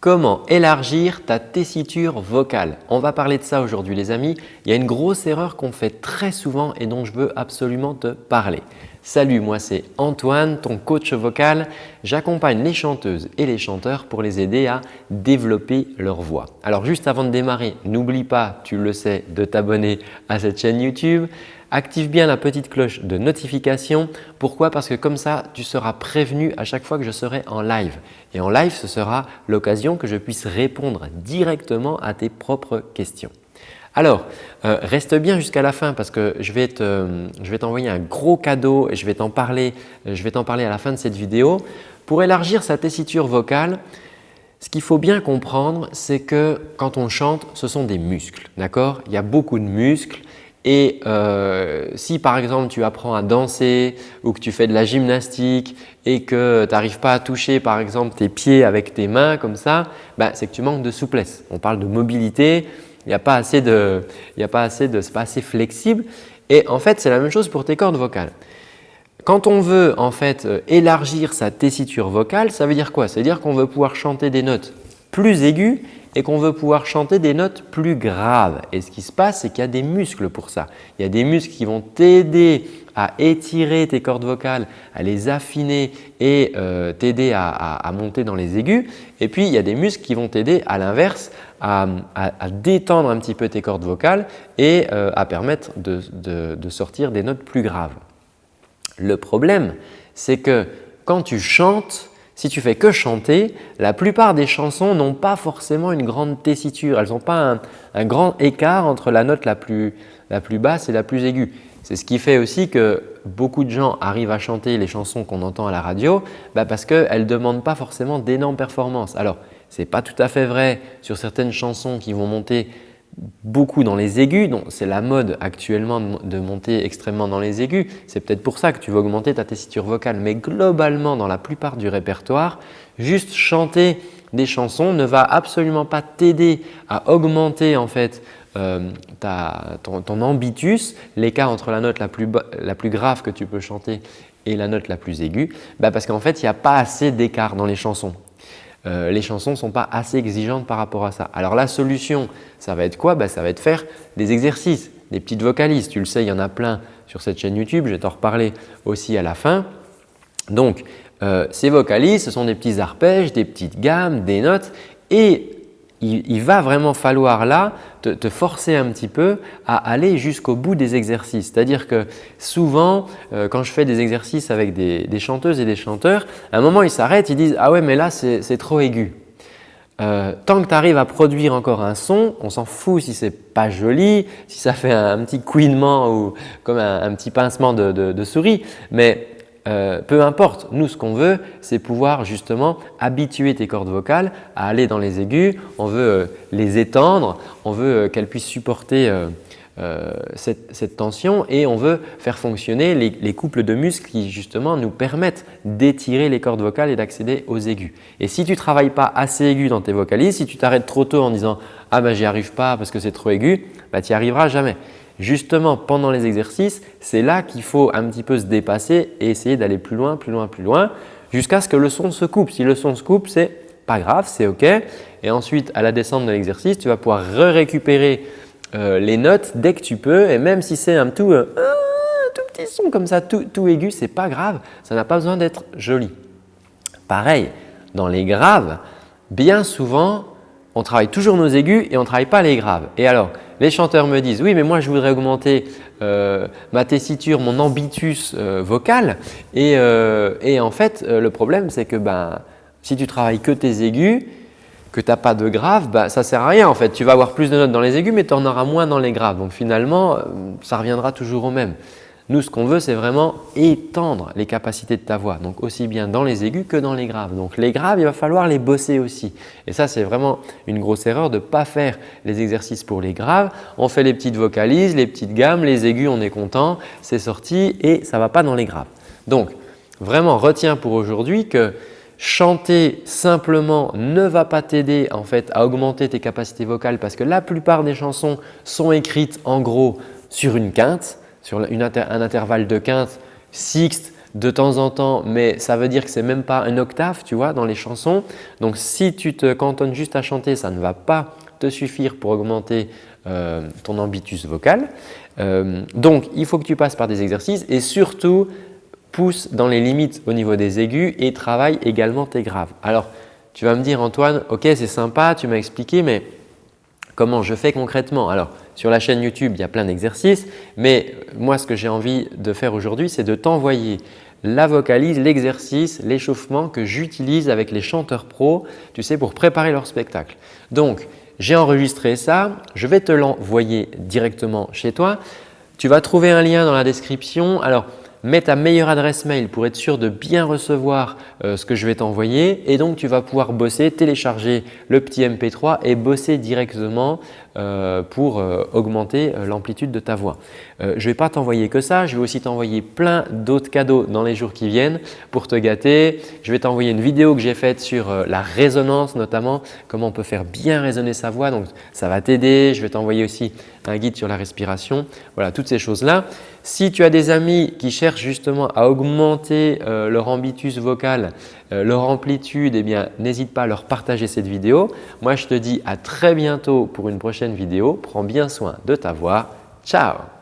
Comment élargir ta tessiture vocale? On va parler de ça aujourd'hui les amis. Il y a une grosse erreur qu'on fait très souvent et dont je veux absolument te parler. Salut, moi c'est Antoine, ton coach vocal. J'accompagne les chanteuses et les chanteurs pour les aider à développer leur voix. Alors juste avant de démarrer, n'oublie pas, tu le sais, de t'abonner à cette chaîne YouTube. Active bien la petite cloche de notification. Pourquoi? Parce que comme ça, tu seras prévenu à chaque fois que je serai en live. Et en live, ce sera l'occasion que je puisse répondre directement à tes propres questions. Alors, euh, reste bien jusqu'à la fin parce que je vais t'envoyer un gros cadeau et je vais t'en parler, parler à la fin de cette vidéo. Pour élargir sa tessiture vocale, ce qu'il faut bien comprendre, c'est que quand on chante, ce sont des muscles. D'accord? Il y a beaucoup de muscles et euh, si par exemple tu apprends à danser ou que tu fais de la gymnastique et que tu n'arrives pas à toucher par exemple tes pieds avec tes mains comme ça, bah, c'est que tu manques de souplesse. On parle de mobilité, il n'y a pas assez de, il pas assez de, pas assez flexible. Et en fait, c'est la même chose pour tes cordes vocales. Quand on veut en fait euh, élargir sa tessiture vocale, ça veut dire quoi? Ça veut dire qu'on veut pouvoir chanter des notes plus aiguës et qu'on veut pouvoir chanter des notes plus graves. Et ce qui se passe, c'est qu'il y a des muscles pour ça. Il y a des muscles qui vont t'aider à étirer tes cordes vocales, à les affiner et euh, t'aider à, monter dans les aigus. Et puis, il y a des muscles qui vont t'aider à l'inverse à, détendre un petit peu tes cordes vocales et euh, à permettre de sortir des notes plus graves. Le problème, c'est que quand tu chantes, si tu fais que chanter, la plupart des chansons n'ont pas forcément une grande tessiture. Elles n'ont pas un, grand écart entre la note la plus, basse et la plus aiguë. C'est ce qui fait aussi que beaucoup de gens arrivent à chanter les chansons qu'on entend à la radio bah parce qu'elles ne demandent pas forcément d'énormes performances. Alors, ce n'est pas tout à fait vrai sur certaines chansons qui vont monter beaucoup dans les aigus. C'est la mode actuellement de monter extrêmement dans les aigus. C'est peut-être pour ça que tu veux augmenter ta tessiture vocale. Mais globalement, dans la plupart du répertoire, juste chanter des chansons ne va absolument pas t'aider à augmenter en fait euh, ton, ambitus, l'écart entre la note la plus, grave que tu peux chanter et la note la plus aiguë, bah parce qu'en fait, il n'y a pas assez d'écart dans les chansons. Euh, les chansons ne sont pas assez exigeantes par rapport à ça. Alors la solution, ça va être quoi? Bah, Ça va être faire des exercices, des petites vocalises. Tu le sais, il y en a plein sur cette chaîne YouTube, je vais t'en reparler aussi à la fin. Donc, euh, ces vocalises, ce sont des petits arpèges, des petites gammes, des notes et il, va vraiment falloir là te, forcer un petit peu à aller jusqu'au bout des exercices. C'est-à-dire que souvent, euh, quand je fais des exercices avec des, chanteuses et des chanteurs, à un moment ils s'arrêtent, ils disent « Ah ouais mais là c'est trop aigu euh, tant que tu arrives à produire encore un son, on s'en fout si c'est pas joli, si ça fait un, petit couinement ou comme un, petit pincement de, de souris, mais euh, peu importe, nous ce qu'on veut, c'est pouvoir justement habituer tes cordes vocales à aller dans les aigus. On veut euh, les étendre, on veut euh, qu'elles puissent supporter cette, tension et on veut faire fonctionner les, couples de muscles qui justement nous permettent d'étirer les cordes vocales et d'accéder aux aigus. Et si tu ne travailles pas assez aigu dans tes vocalises, si tu t'arrêtes trop tôt en disant « ah ben j'y arrive pas parce que c'est trop aigu bah, tu n'y arriveras jamais. Justement, pendant les exercices, c'est là qu'il faut un petit peu se dépasser et essayer d'aller plus loin, plus loin, plus loin jusqu'à ce que le son se coupe. Si le son se coupe, c'est pas grave, c'est OK. Et ensuite, à la descente de l'exercice, tu vas pouvoir récupérer euh, les notes dès que tu peux et même si c'est un tout, euh, petit son comme ça, tout, tout aigu, c'est pas grave, ça n'a pas besoin d'être joli. Pareil, dans les graves, bien souvent, on travaille toujours nos aigus et on ne travaille pas les graves. Et alors, les chanteurs me disent « oui, mais moi je voudrais augmenter euh, ma tessiture, mon ambitus euh, vocal euh, et, en fait, le problème c'est que ben, si tu travailles que tes aigus, que tu n'as pas de graves, ben, ça ne sert à rien en fait. Tu vas avoir plus de notes dans les aigus mais tu en auras moins dans les graves. Donc finalement, ça reviendra toujours au même. Nous, ce qu'on veut, c'est vraiment étendre les capacités de ta voix, donc aussi bien dans les aigus que dans les graves. Donc les graves, il va falloir les bosser aussi. Et ça, c'est vraiment une grosse erreur de ne pas faire les exercices pour les graves. On fait les petites vocalises, les petites gammes, les aigus, on est content, c'est sorti et ça ne va pas dans les graves. Donc, vraiment, retiens pour aujourd'hui que chanter simplement ne va pas t'aider en fait à augmenter tes capacités vocales parce que la plupart des chansons sont écrites en gros sur une quinte sur un intervalle de quinte, sixte, de temps en temps, mais ça veut dire que ce n'est même pas un octave tu vois, dans les chansons. Donc, si tu te cantonnes juste à chanter, ça ne va pas te suffire pour augmenter euh, ton ambitus vocal. Euh, donc, il faut que tu passes par des exercices et surtout, pousse dans les limites au niveau des aigus et travaille également tes graves. Alors, tu vas me dire Antoine, ok c'est sympa, tu m'as expliqué, mais comment je fais concrètement Alors, sur la chaîne YouTube, il y a plein d'exercices, mais moi ce que j'ai envie de faire aujourd'hui, c'est de t'envoyer la vocalise, l'exercice, l'échauffement que j'utilise avec les chanteurs pros, tu sais, pour préparer leur spectacle. Donc, j'ai enregistré ça, je vais te l'envoyer directement chez toi. Tu vas trouver un lien dans la description. Alors, mets ta meilleure adresse mail pour être sûr de bien recevoir euh, ce que je vais t'envoyer. Et donc tu vas pouvoir bosser, télécharger le petit MP3 et bosser directement pour euh, augmenter l'amplitude de ta voix. je ne vais pas t'envoyer que ça, je vais aussi t'envoyer plein d'autres cadeaux dans les jours qui viennent pour te gâter. Je vais t'envoyer une vidéo que j'ai faite sur la résonance notamment, comment on peut faire bien résonner sa voix donc ça va t'aider. Je vais t'envoyer aussi un guide sur la respiration. Voilà, toutes ces choses-là. Si tu as des amis qui cherchent justement à augmenter euh, leur ambitus vocal, euh, leur amplitude, eh bien n'hésite pas à leur partager cette vidéo. Moi, je te dis à très bientôt pour une prochaine vidéo. Prends bien soin de ta voix. Ciao